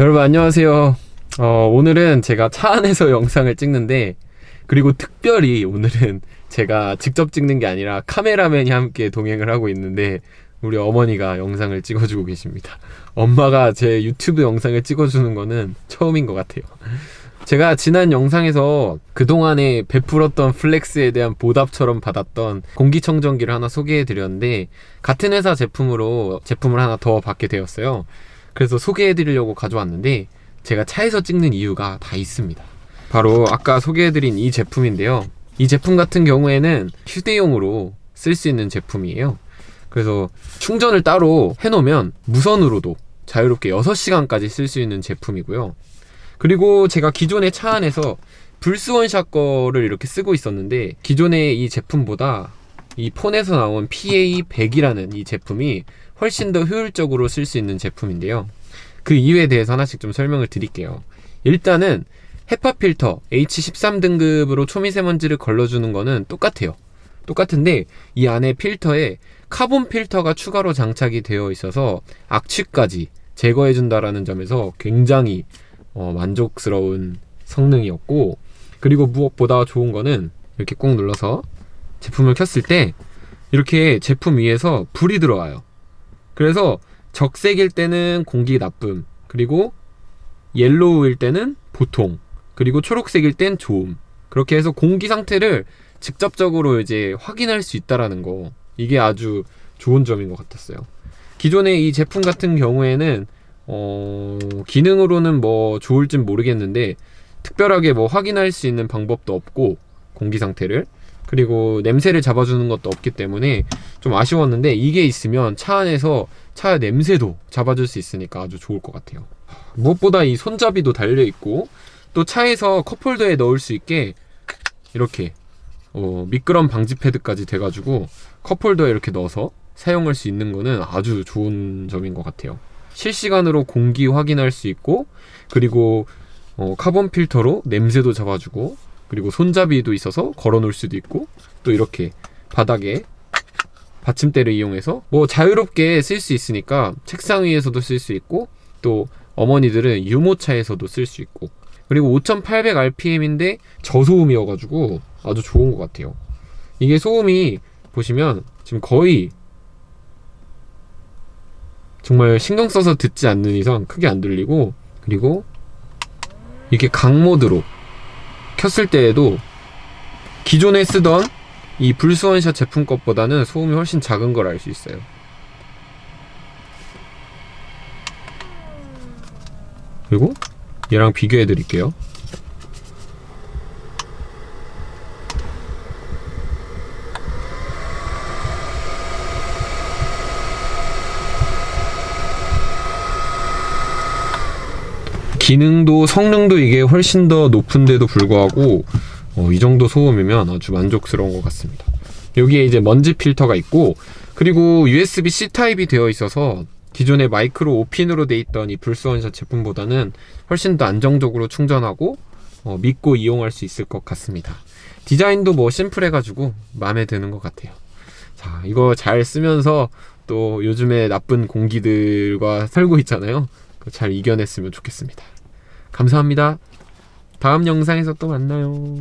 여러분 안녕하세요. 어, 오늘은 제가 차 안에서 영상을 찍는데 그리고 특별히 오늘은 제가 직접 찍는 게 아니라 카메라맨이 함께 동행을 하고 있는데 우리 어머니가 영상을 찍어주고 계십니다. 엄마가 제 유튜브 영상을 찍어주는 거는 처음인 것 같아요. 제가 지난 영상에서 그동안에 베풀었던 플렉스에 대한 보답처럼 받았던 공기청정기를 하나 소개해 드렸는데 같은 회사 제품으로 제품을 하나 더 받게 되었어요 그래서 소개해 드리려고 가져왔는데 제가 차에서 찍는 이유가 다 있습니다. 바로 아까 소개해 드린 이 제품인데요. 이 제품 같은 경우에는 휴대용으로 쓸 수 있는 제품이에요. 그래서 충전을 따로 해놓으면 무선으로도 자유롭게 6시간까지 쓸 수 있는 제품이고요. 그리고 제가 기존의 차 안에서 불스원샷 거를 이렇게 쓰고 있었는데 기존의 이 제품보다 이 폰에서 나온 PA100이라는 이 제품이 훨씬 더 효율적으로 쓸 수 있는 제품인데요. 그 이유에 대해서 하나씩 좀 설명을 드릴게요. 일단은 헤파 필터 H13 등급으로 초미세먼지를 걸러주는 거는 똑같아요. 똑같은데 이 안에 필터에 카본 필터가 추가로 장착이 되어 있어서 악취까지 제거해 준다라는 점에서 굉장히 어, 만족스러운 성능이었고 그리고 무엇보다 좋은 거는 이렇게 꾹 눌러서 제품을 켰을 때 이렇게 제품 위에서 불이 들어와요 그래서 적색일 때는 공기 나쁨 그리고 옐로우일 때는 보통 그리고 초록색일 땐 좋음. 그렇게 해서 공기 상태를 직접적으로 이제 확인할 수 있다라는 거. 이게 아주 좋은 점인 것 같았어요. 기존의 이 제품 같은 경우에는 어, 기능으로는 뭐 좋을진 모르겠는데 특별하게 뭐 확인할 수 있는 방법도 없고 공기 상태를 그리고 냄새를 잡아주는 것도 없기 때문에 좀 아쉬웠는데 이게 있으면 차 안에서 차 냄새도 잡아줄 수 있으니까 아주 좋을 것 같아요. 무엇보다 이 손잡이도 달려있고 또 차에서 컵홀더에 넣을 수 있게 이렇게 어, 미끄럼 방지 패드까지 돼가지고 컵홀더에 이렇게 넣어서 사용할 수 있는 거는 아주 좋은 점인 것 같아요. 실시간으로 공기 확인할 수 있고 그리고 어, 카본 필터로 냄새도 잡아주고 그리고 손잡이도 있어서 걸어 놓을 수도 있고 또 이렇게 바닥에 받침대를 이용해서 뭐 자유롭게 쓸 수 있으니까 책상 위에서도 쓸 수 있고 또 어머니들은 유모차에서도 쓸 수 있고 그리고 5800rpm인데 저소음이어가지고 아주 좋은 것 같아요. 이게 소음이 보시면 지금 거의 정말 신경 써서 듣지 않는 이상 크게 안 들리고 그리고 이렇게 강모드로 켰을 때에도 기존에 쓰던 이 불스원샷 제품 것보다는 소음이 훨씬 작은 걸 알 수 있어요. 그리고 얘랑 비교해 드릴게요 기능도 성능도 이게 훨씬 더 높은데도 불구하고 어, 이 정도 소음이면 아주 만족스러운 것 같습니다. 여기에 이제 먼지 필터가 있고 그리고 USB-C 타입이 되어 있어서 기존의 마이크로 5핀으로 돼 있던 이 불스원샷 제품보다는 훨씬 더 안정적으로 충전하고 어, 믿고 이용할 수 있을 것 같습니다. 디자인도 뭐 심플해가지고 마음에 드는 것 같아요. 자 이거 잘 쓰면서 또 요즘에 나쁜 공기들과 살고 있잖아요. 잘 이겨냈으면 좋겠습니다 감사합니다. 다음 영상에서 또 만나요